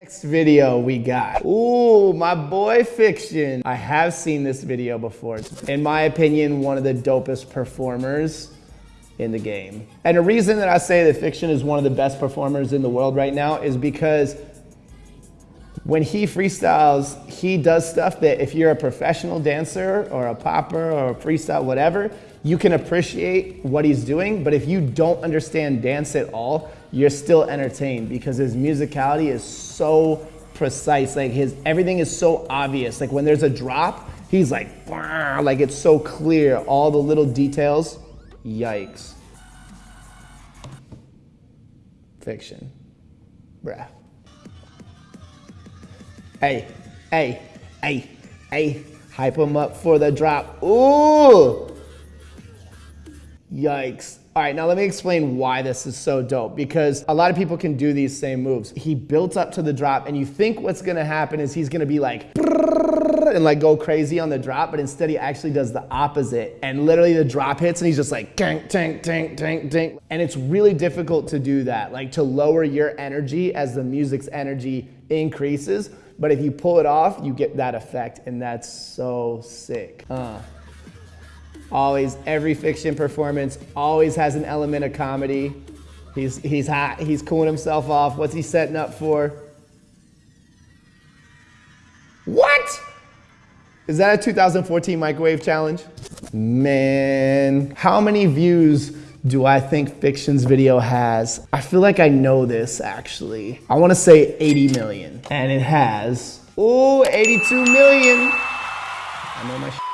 Next video we got. Ooh, my boy Fik-Shun. I have seen this video before. In my opinion, one of the dopest performers in the game. And the reason that I say that Fik-Shun is one of the best performers in the world right now is because when he freestyles, he does stuff that if you're a professional dancer or a popper or a freestyle, whatever, you can appreciate what he's doing. But if you don't understand dance at all, you're still entertained because his musicality is so precise. Like his everything is so obvious. Like when there's a drop, he's like, like it's so clear. All the little details. Yikes. Fik-Shun. Bruh. Hey, hey, hey, hey. Hype him up for the drop. Ooh. Yikes. All right, now let me explain why this is so dope because a lot of people can do these same moves. He built up to the drop and you think what's gonna happen is he's gonna be like and like go crazy on the drop, but instead he actually does the opposite. And literally the drop hits and he's just like tank, tank, tank, tank, tank. And it's really difficult to do that, like to lower your energy as the music's energy increases. But if you pull it off, you get that effect and that's so sick. Uh. Always, every Fik-Shun performance always has an element of comedy. He's, he's hot, he's cooling himself off. What's he setting up for? What? Is that a 2014 microwave challenge? Man, how many views do I think Fik-Shun's video has? I feel like I know this actually. I wanna say 80 million. And it has, oh, 82 million. I know my